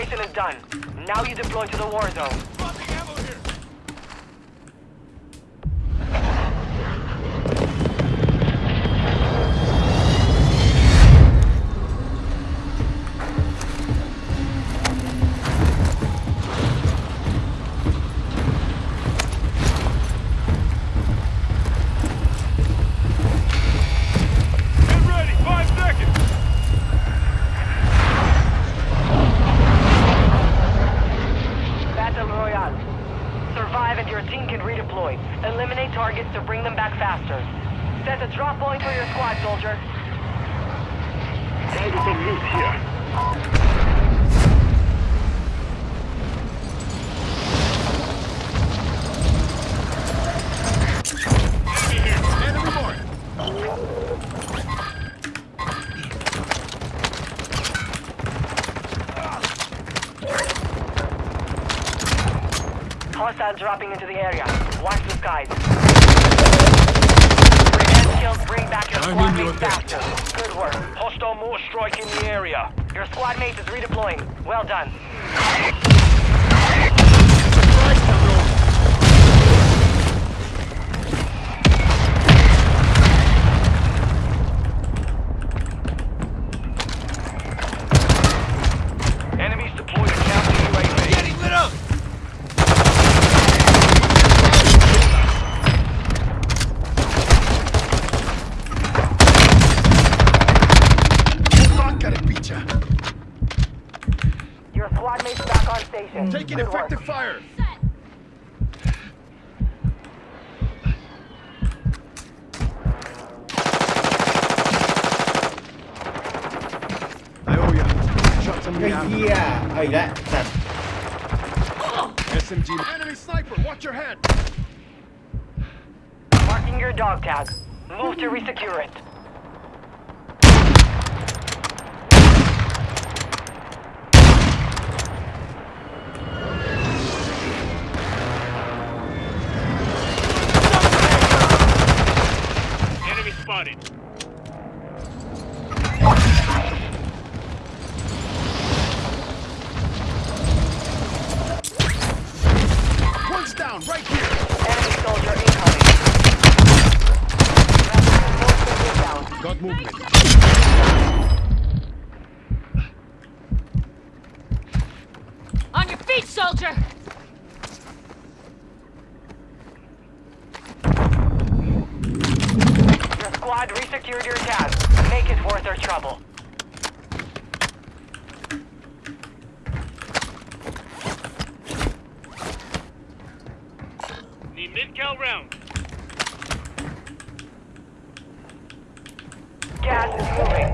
Preparation is done. Now you deploy to the war zone. Dropping into the area. Watch the skies. Revenge kills bring back your I'm squad mates faster. Good work. Hostile mortar strike in the area. Your squad mate is redeploying. Well done. Enemies deployed to counter UAV. Getting lit up! Your squad mate's back on station. Taking Good effective work. fire! I owe you. Shots on me Yeah. Oh, that. That. SMG. Enemy sniper. Watch your head. Marking your dog tag. Move to resecure it. Movement. On your feet, soldier! Your squad resecured your tag. Make it worth their trouble. Need mid-cal round. Gas is moving.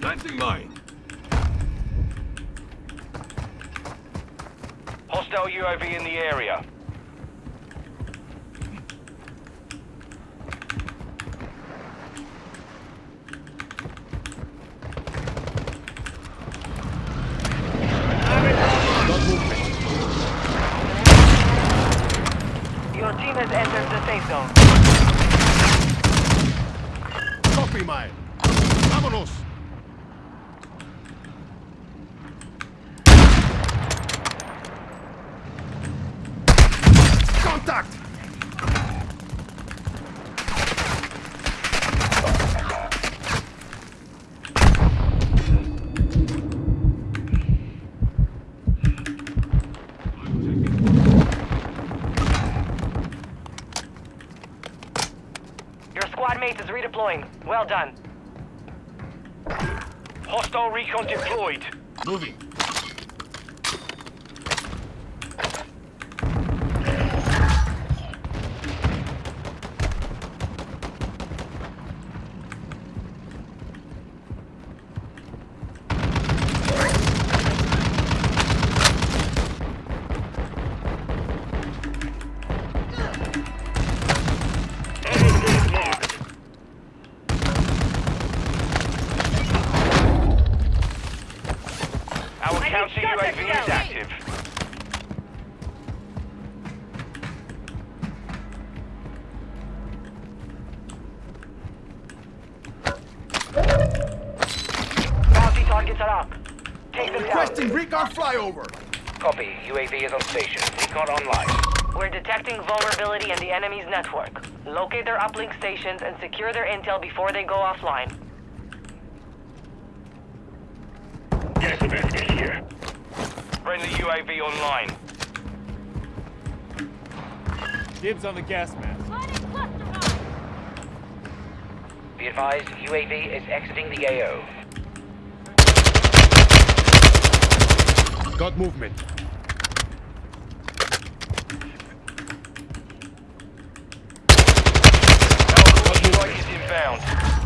Planting mine. Hostile UAV in the area. Got movement. Your team has entered the safe zone. Copy mine. Vámonos. Contact! Your squad mate is redeploying. Well done. Hostile recon deployed. Requesting recon flyover. Copy. UAV is on station. Recon online. We're detecting vulnerability in the enemy's network. Locate their uplink stations and secure their intel before they go offline. Gas mask here. Friendly UAV online. Dibs on the gas mask. Planning. Be advised, UAV is exiting the AO. Got movement. Alpha strike is inbound.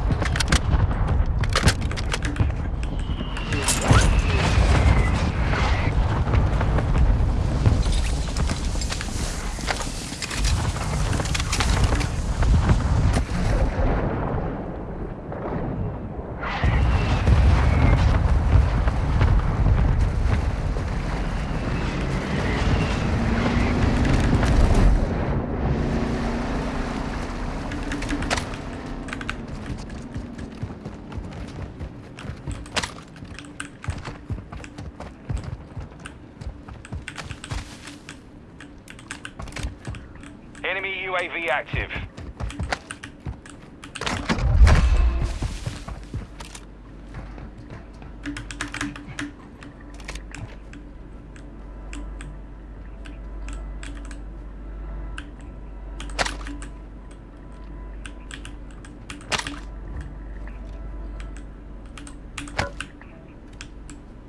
Enemy UAV active.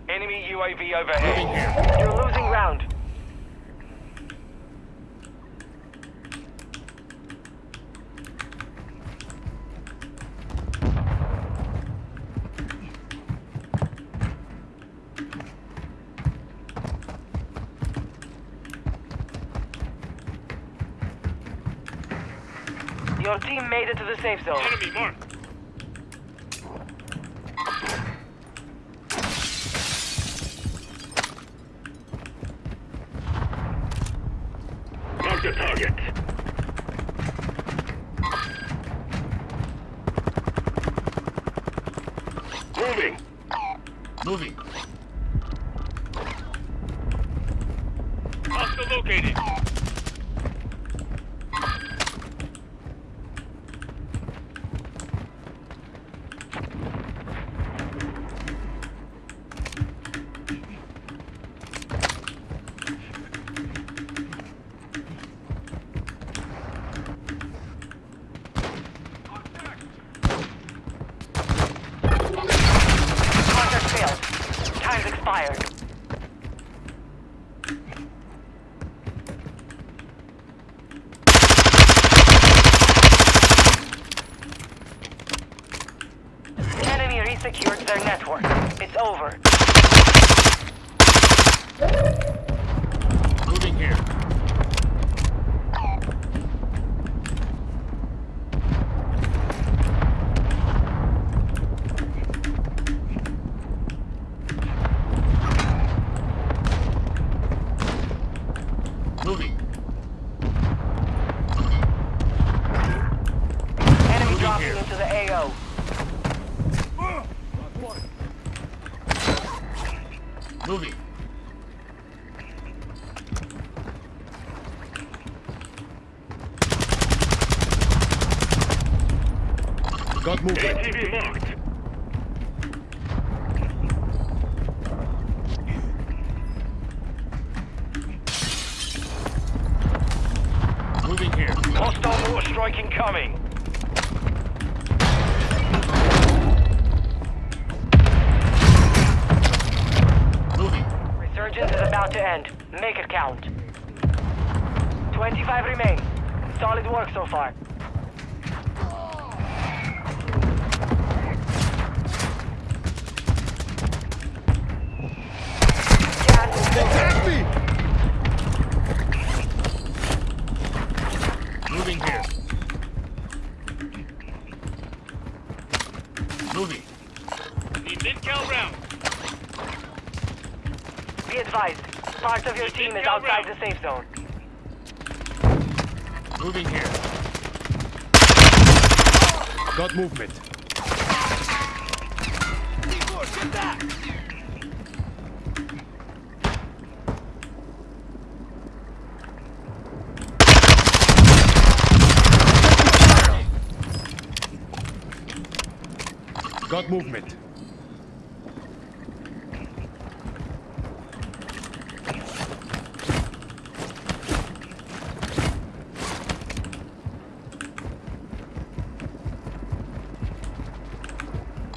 Enemy UAV overhead. You're losing ground. Your team made it to the safe zone. Enemy marked. Enemy resecured their network. It's over. Moving here. Moving. Enemy Moving dropping here. into the AO. Moving. Got movement. ATV marked. Moving here. Hostile mortar strike incoming. End. Make it count. 25 remain. Solid work so far. team is outside the safe zone. Moving here. Got movement. Get back! Got movement.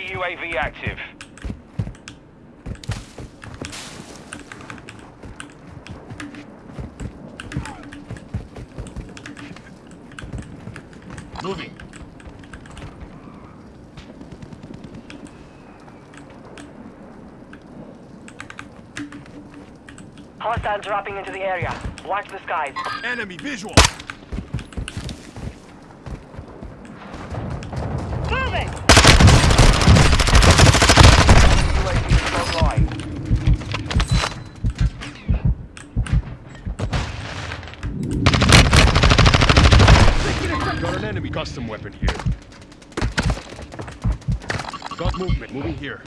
Enemy UAV active. Moving. Hostile dropping into the area. Watch the skies. Enemy visual. Moving! UAV is online. Got an enemy custom weapon here. Got movement. Moving here.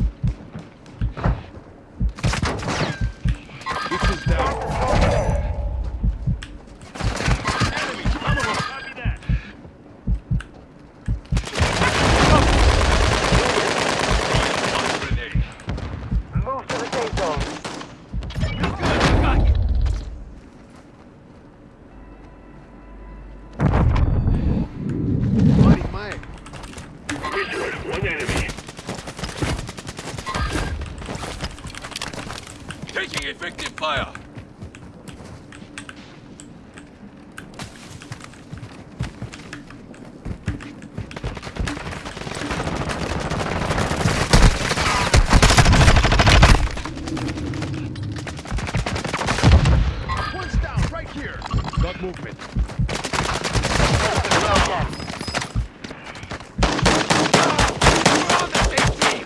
Taking effective fire. One's down right here. Got movement. Well done. We're on the same team.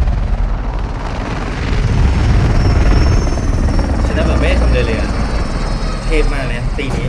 แบบไม่ได้ทำเลยเลยอะเทพมากเลยนะตีนี้